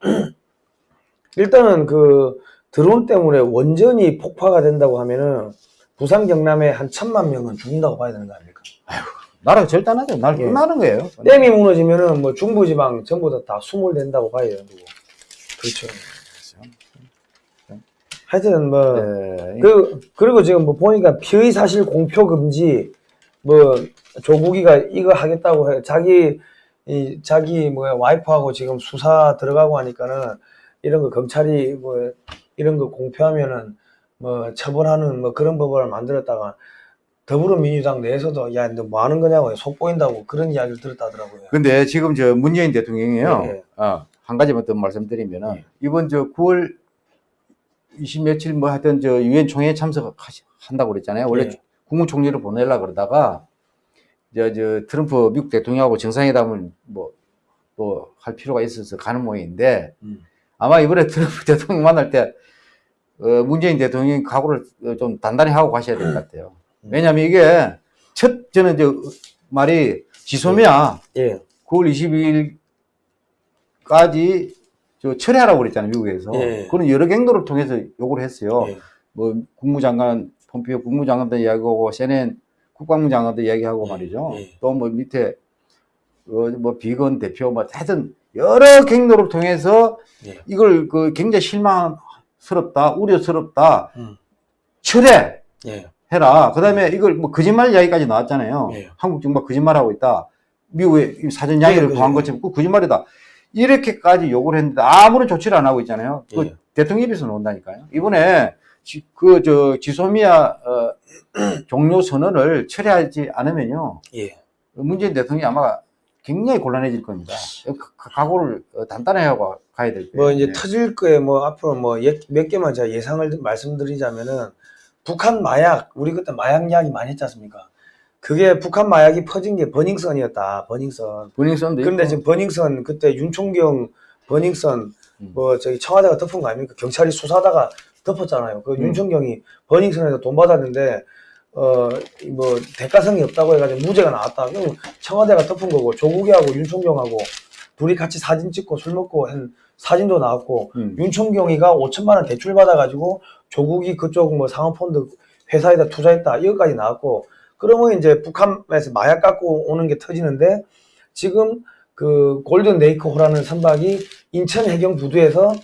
일단은 그 드론 때문에 원전이 폭파가 된다고 하면은 부산 경남에 한 천만 명은 죽는다고 봐야 되는 거 아닙니까? 나라가 절단하죠. 날 예. 끝나는 거예요. 댐이 무너지면은 뭐 중부지방 전부 다, 다 수몰 된다고 봐야 되는 거고. 그렇죠. 하여튼 뭐 네. 그, 그리고 지금 뭐 보니까 피의 사실 공표 금지, 뭐, 조국이가 이거 하겠다고 해. 자기, 이, 자기 뭐야, 와이프하고 지금 수사 들어가고 하니까는 이런 거 검찰이 뭐, 이런 거 공표하면은 뭐, 처벌하는 뭐 그런 법을 만들었다가 더불어민주당 내에서도 야, 너 뭐 하는 거냐고 속 보인다고 그런 이야기를 들었다 하더라고요. 근데 지금 저 문재인 대통령이요. 예, 예. 어, 한 가지만 더 말씀드리면은 예. 이번 저 9월 20 며칠 뭐 하여튼 저 유엔 총회에 참석한다고 그랬잖아요. 원래 예. 국무총리를 보내려 그러다가 저, 저 트럼프 미국 대통령하고 정상회담을 뭐 또 할 필요가 있어서 가는 모양인데 음. 아마 이번에 트럼프 대통령 만날 때 어, 문재인 대통령이 각오를 어, 좀 단단히 하고 가셔야 될 것 같아요. 왜냐면 이게 첫 저는 저 말이 지소미아 예. 9월 22일까지 저 철회하라고 그랬잖아요 미국에서 예. 그런 여러 경로를 통해서 요구를 했어요. 예. 뭐 국무장관 폼피오 국무장관도 이야기하고 CNN 국방장관도 이야기하고 예. 말이죠. 예. 또뭐 밑에 어, 뭐 비건 대표 뭐 하여튼 여러 경로를 통해서 예. 이걸 그 굉장히 실망 스럽다 우려스럽다 음. 철회 예. 해라. 그 다음에 이걸 뭐 거짓말 이야기까지 나왔잖아요. 예. 한국 정부가 거짓말하고 있다. 미국의 이 사전 이야기를 예, 구한 그죠. 것처럼 그 거짓말이다. 이렇게까지 요구를 했는데 아무런 조치를 안 하고 있잖아요. 그 예. 대통령 입에서 나온다니까요. 이번에 그 저 지소미아 어, 종료 선언을 철회하지 않으면요. 예. 문재인 대통령이 아마 굉장히 곤란해질 겁니다. 가- 각오를 어, 단단히 하고 가야 될 거예요. 뭐 이제 네. 터질 거에 뭐 앞으로 뭐 몇 개만 제가 예상을 말씀드리자면은 북한 마약 우리 그때 마약 이야기 많이 했지 않습니까? 그게 북한 마약이 퍼진 게 버닝썬이었다. 버닝썬. 버닝썬도 그런데 있고. 지금 버닝썬 그때 윤총경 버닝썬 음. 뭐 저기 청와대가 덮은 거 아닙니까? 경찰이 수사하다가 덮었잖아요. 그 음. 윤총경이 버닝썬에서 돈 받았는데 어 뭐 대가성이 없다고 해가지고 무죄가 나왔다. 그럼 청와대가 덮은 거고 조국이하고 윤총경하고 둘이 같이 사진 찍고 술 먹고 한 사진도 나왔고 음. 윤총경이가 5천만 원 대출 받아가지고 조국이 그쪽 뭐 상업펀드 회사에다 투자했다 이거까지 나왔고 그러면 이제 북한에서 마약 갖고 오는 게 터지는데 지금 그 Golden Lake호라는 선박이 인천 해경 부두에서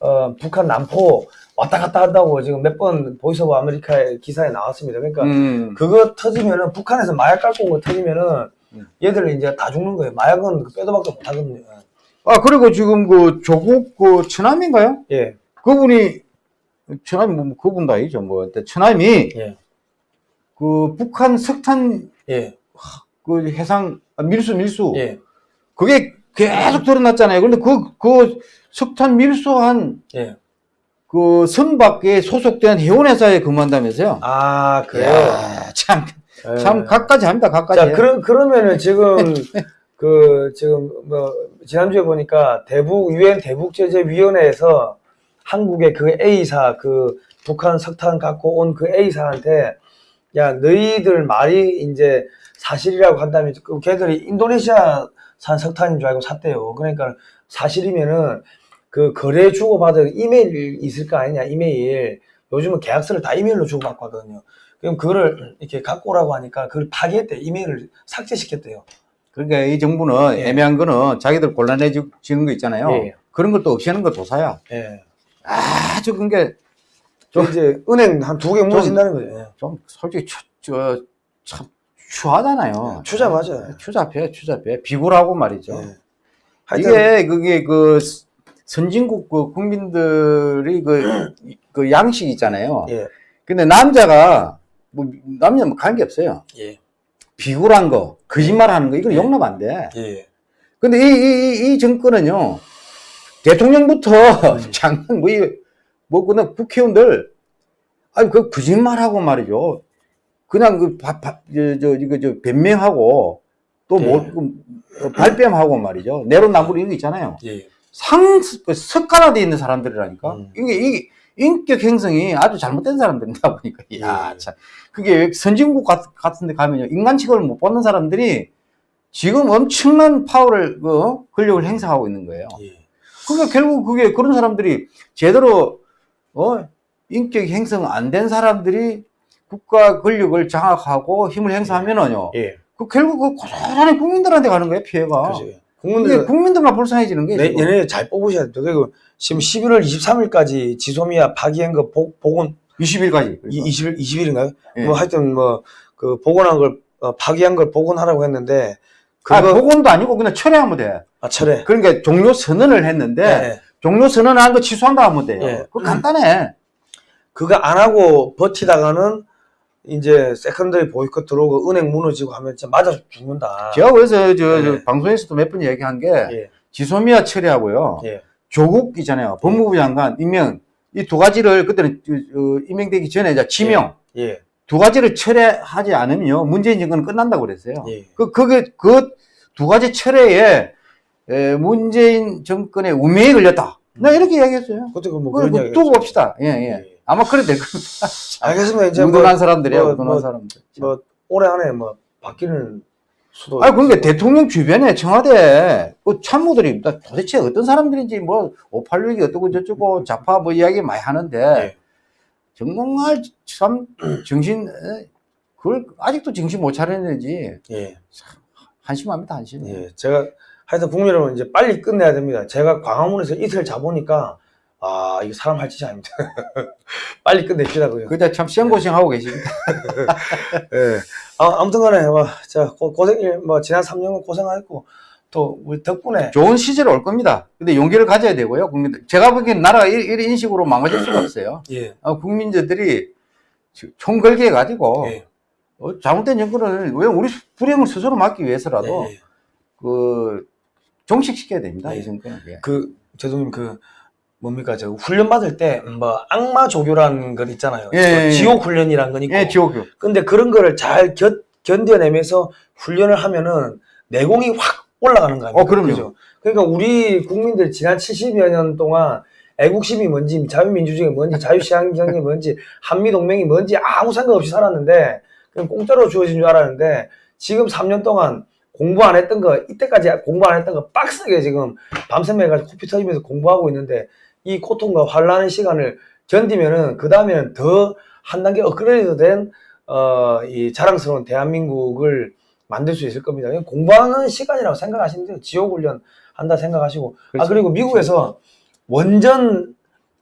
어 북한 남포 왔다 갔다 한다고 지금 몇 번 Voice of America의 기사에 나왔습니다. 그러니까 음. 그거 터지면은 북한에서 마약 거 터지면은 음. 얘들 이제 다 죽는 거예요. 마약은 그 빼도 박도 못 하거든요. 아 그리고 지금 그 조국 그 처남인가요? 예, 그분이 처남이 뭐 그분도 아니죠 뭐 근데 처남이 예, 그 북한 석탄 예, 그 해상 아, 밀수 밀수 예, 그게 계속 드러났잖아요. 그런데 그 그 석탄 밀수한 예. 그 선박에 소속된 해운회사에 근무한다면서요? 아 그래요. 이야, 참, 예. 참, 각가지 합니다, 각가지. 자, 그러, 그러면은 지금, 그, 지금, 뭐, 지난주에 보니까 대북, 유엔 대북제재위원회에서 한국의 그 A사, 그 북한 석탄 갖고 온 그 A사한테, 야, 너희들 말이 이제 사실이라고 한다면, 그 걔들이 인도네시아산 석탄인 줄 알고 샀대요. 그러니까 사실이면은 그 거래 주고받은 이메일 있을 거 아니냐, 이메일. 요즘은 계약서를 다 이메일로 주고받거든요. 그럼 그거를 이렇게 갖고 오라고 하니까 그걸 파기했대. 이메일을 삭제시켰대요. 그러니까 이 정부는 예. 애매한 거는 자기들 곤란해지는 거 있잖아요. 예. 그런 것도 없이 하는 거 도사야. 예. 아주 그게 좀 이제 은행 한 두 개 무너진다는 거죠. 예. 좀 솔직히 추, 저, 참 추하잖아요. 추자 맞아요. 추잡해, 추잡해. 비굴하고 말이죠. 예. 하여튼 이게 그게 그 선진국 그 국민들이 그, 그 양식이 있잖아요. 예. 근데 남자가 뭐 남녀 뭐 관계 없어요. 예. 비굴한 거, 거짓말하는 거 이거 예. 용납 안 돼. 예. 근데 이, 이, 이, 이 정권은요 대통령부터 음. 장관 뭐, 이, 뭐 그냥 국회의원들 아니 그 거짓말하고 말이죠. 그냥 그 바, 바, 저, 저 이거 저 변명하고 또뭐 예. 그, 발뺌하고 말이죠. 내로남불 이거 있잖아요. 예. 상, 그 석가라돼 있는 사람들이라니까. 음. 이게, 이게 인격 행성이 아주 잘못된 사람들이다 보니까. 야, 예. 참. 그게 선진국 같, 같은 데 가면요. 인간 취급을 못 받는 사람들이 지금 엄청난 파워를, 그, 권력을 행사하고 있는 거예요. 예. 그러니까 결국 그게 그런 사람들이 제대로, 어, 인격 형성 안 된 사람들이 국가 권력을 장악하고 힘을 행사하면은요. 예. 그 결국 그 고스란히 국민들한테 가는 거예요, 피해가. 그죠. 국민들 국민들만 불쌍해지는 게 내, 지금. 얘네 잘 뽑으셔야 돼요. 그리고 지금 11월 23일까지 지소미아 파기한 거 복, 복원 20일까지. 이 20일 20일인가요? 예. 뭐 하여튼 뭐 그 복원한 걸 어, 파기한 걸 복원하라고 했는데 그거 아, 복원도 아니고 그냥 철회하면 돼. 아, 철회. 그러니까 종료 선언을 했는데 예. 종료 선언한 거 취소한다 하면 돼요. 예. 그거 간단해. 그거 안 하고 버티다가는 이제 secondary 보이콧 들어오고 은행 무너지고 하면 진짜 맞아 죽는다. 제가 그래서 저, 저 예. 방송에서도 몇 번 얘기한 게 예. 지소미아 철회하고요. 예. 조국 있잖아요. 법무부 장관 임명 이 두 가지를 그때는 임명되기 전에 이제 지명 예. 두 가지를 철회하지 않으면요 문재인 정권은 끝난다고 그랬어요. 예. 그 그게 그 두 가지 철회에 에, 문재인 정권의 운명이 걸렸다. 나 이렇게 이야기했어요. 그것도 뭐 그런 이야기. 두고 봅시다. 예, 예. 예. 아마 그래 될 겁니다. 알겠습니다. 이제 뭐, 무던한 사람들이야, 뭐, 무던한 뭐, 사람들. 뭐 올해 안에 뭐 바뀌는 수도. 아, 그러니까 대통령 주변에 청와대 그 참모들이 나 도대체 어떤 사람들인지 뭐 586이 어떻고 저쩌고 좌파 뭐 이야기 많이 하는데 예. 정말 참 정신 에? 그걸 아직도 정신 못 차렸는지 예. 한심합니다 한심. 예. 제가 하여튼 국민 여러분 이제 빨리 끝내야 됩니다. 제가 광화문에서 이틀 자보니까 아 이거 사람 할 짓이 아닙니다. 빨리 그냥. 그때 참 시험 고생하고 계십니다. 예. 아, 아무튼 간에 뭐, 자 고, 고생 뭐 지난 3년간 고생하셨고 또 우리 덕분에 좋은 시절이 올 겁니다. 근데 용기를 가져야 되고요. 국민들 제가 보기엔 나라가 이- 이런 인식으로 망가질 수가 없어요. 예. 어, 국민들이 총 걸게 해가지고 예. 어, 잘못된 정권을 왜 우리 불행을 스스로 막기 위해서라도 예, 예. 그 종식시켜야 됩니다. 예. 이 정권은. 예. 그 죄송님 그 뭡니까 저 훈련 받을 때 뭐 악마 조교라는 건 있잖아요. 예, 예, 예. 지옥 훈련이란 건 있고. 예, 지옥교. 근데 그런 거를 잘 견, 견뎌내면서 훈련을 하면은 내공이 확 올라가는 거 아닙니까? 어, 그럼요. 그죠? 그러니까 우리 국민들 지난 70여 년 동안 애국심이 뭔지, 자유민주주의가 뭔지, 자유시장경이 뭔지, 한미동맹이 뭔지 아무 생각 없이 살았는데 그냥 공짜로 주어진 줄 알았는데 지금 3년 동안 공부 안 했던 거, 이때까지 공부 안 했던 거 빡세게 지금 밤샘 해가지고 코피 터지면서 공부하고 있는데 이 고통과 환란의 시간을 견디면은 그 다음에는 더 한 단계 업그레이드 된 어, 이 자랑스러운 대한민국을 만들 수 있을 겁니다. 공부하는 시간이라고 생각하시면 돼요. 지옥훈련 한다 생각하시고. 아, 그렇죠. 그리고 미국에서 원전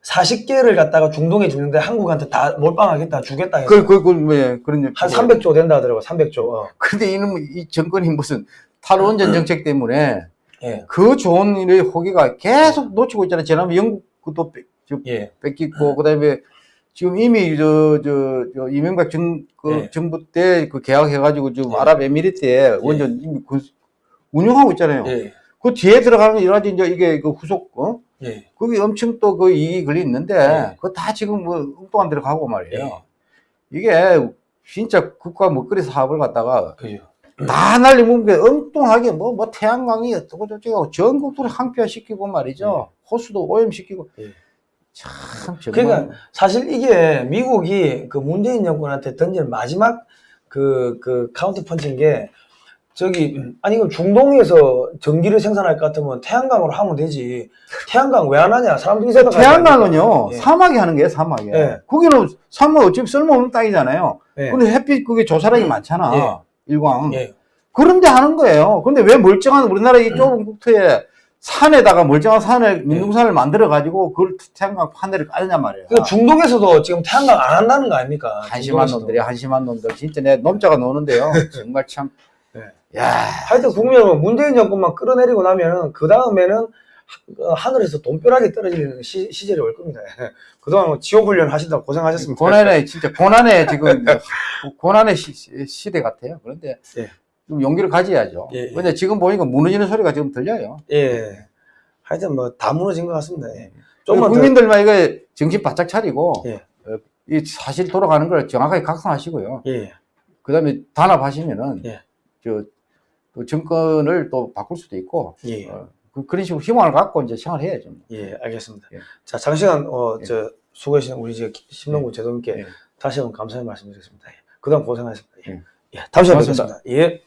40개를 갖다가 중동에 짓는데 한국한테 다 몰빵하겠다, 주겠다 해서 그, 그, 그, 뭐, 예, 그런. 한 뭐, 300조 된다 하더라고, 300조. 어. 근데 이놈, 이 정권이 무슨 탈원전 정책 때문에 예, 그 좋은 일의 호기가 계속 놓치고 있잖아요. 지난번 영국 그도 뺏- 저 예, 뺏기고, 그 다음에 지금 이미 저, 저, 저 이명박 정, 그 예. 정부 때 그 계약해가지고 지금 예. 아랍에미리트에 원전 이미 그 운영하고 있잖아요. 예, 그 뒤에 들어가는 여러 가지 이제 이게 그 후속, 어? 예. 거기 엄청 또 그 이익이 걸려 있는데, 예. 그거 다 지금 뭐 엉뚱한 데로 가고 말이에요. 예. 이게 진짜 국가 먹거리 사업을 갖다가 그죠. 다 날리면 게 엉뚱하게 뭐, 뭐 태양광이 어쩌고 저쩌고 전국도를 항폐화시키고 말이죠. 호수도 오염시키고. 예. 참, 정말. 그러니까 사실 이게 미국이 그 문재인 정권한테 던진 마지막 그, 그 카운터 펀치인 게 저기, 아니, 그럼 중동에서 전기를 생산할 것 같으면 태양광으로 하면 되지. 태양광 왜 안 하냐? 사람들이 생각하지 태양광은요, 예. 사막에 하는 거예요, 사막에. 예. 거기는 사막 어차피 쓸모없는 땅이잖아요. 예. 근데 햇빛 그게 조사량이 많잖아. 예. 일광. 예. 그런데 하는 거예요. 근데 왜 멀쩡한 우리나라 이 좁은 국토에 산에다가 멀쩡한 산을, 민둥산을 만들어 가지고 그걸 태양광 판넬을 까느냐 말이에요. 그 중동에서도 지금 태양광 안 한다는 거 아닙니까? 한심한 중동에서도. 놈들이 한심한 놈들. 진짜 내 놈자가 노는데요. 정말 참. 네. 야. 하여튼 국민 여러분, 문재인 정권만 끌어내리고 나면은 그 다음에는 하늘에서 돈벼락이 떨어지는 시, 시절이 올 겁니다. 그동안 뭐 지옥훈련 하신다고 고생하셨습니다. 고난의 진짜 고난의 지금 고난의 시, 대 같아요. 그런데 예. 좀 용기를 가져야죠. 예, 예. 근데 지금 보니까 무너지는 소리가 지금 들려요. 예. 하여튼 뭐 다 무너진 것 같습니다. 예. 좀만 좀만 더, 국민들만 이거 정신 바짝 차리고 예. 어, 이 사실 돌아가는 걸 정확하게 각성하시고요. 예. 그다음에 단합하시면은 예. 저, 또 정권을 또 바꿀 수도 있고 예. 어, 그, 런 식으로 희망을 갖고 이제 생활해야죠. 예, 알겠습니다. 예. 자, 장시간, 어, 예. 저, 수고하신 우리 저, 심동구 제동님께 예. 다시 한번 감사의 말씀드리겠습니다. 예. 그동안 고생하셨습니다. 예. 예. 예. 다음 시간에. 뵙겠습니다. 예.